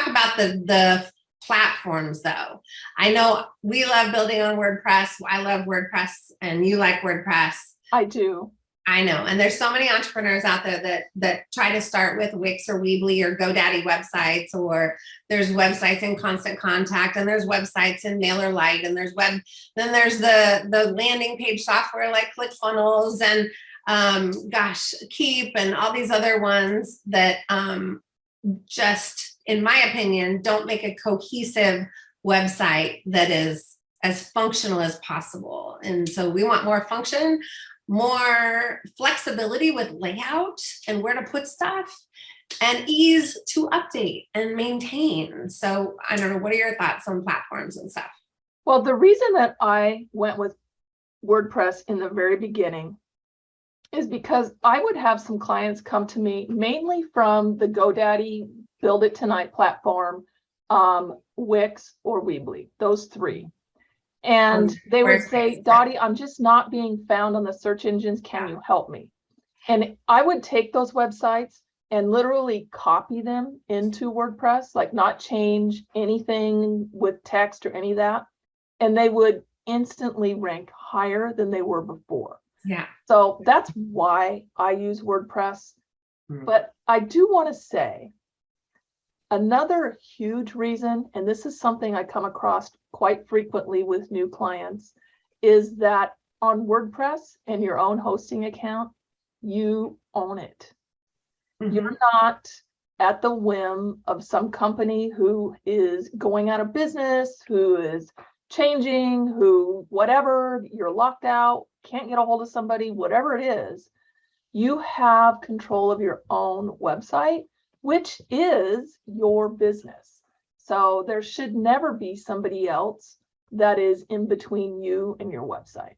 talk about the, the platforms though. I know we love building on WordPress. I love WordPress and you like WordPress. I do. I know, and there's so many entrepreneurs out there that that try to start with Wix or Weebly or GoDaddy websites, or there's websites in Constant Contact, and there's websites in MailerLite, and there's web. Then there's the the landing page software like ClickFunnels and um, gosh, Keap and all these other ones that um, just, in my opinion, don't make a cohesive website that is as functional as possible. And so we want more function more flexibility with layout and where to put stuff and ease to update and maintain. So I don't know, what are your thoughts on platforms and stuff? Well, the reason that I went with WordPress in the very beginning is because I would have some clients come to me mainly from the GoDaddy Build It Tonight platform, um, Wix or Weebly, those three. And they would say, Dottie, I'm just not being found on the search engines. Can you help me? And I would take those websites and literally copy them into WordPress, like not change anything with text or any of that. And they would instantly rank higher than they were before. Yeah. So that's why I use WordPress. Hmm. But I do want to say another huge reason, and this is something I come across quite frequently with new clients, is that on WordPress and your own hosting account, you own it. Mhm. You're not at the whim of some company who is going out of business, who is changing, who whatever, you're locked out, can't get a hold of somebody, whatever it is. You have control of your own website, which is your business. So there should never be somebody else that is in between you and your website.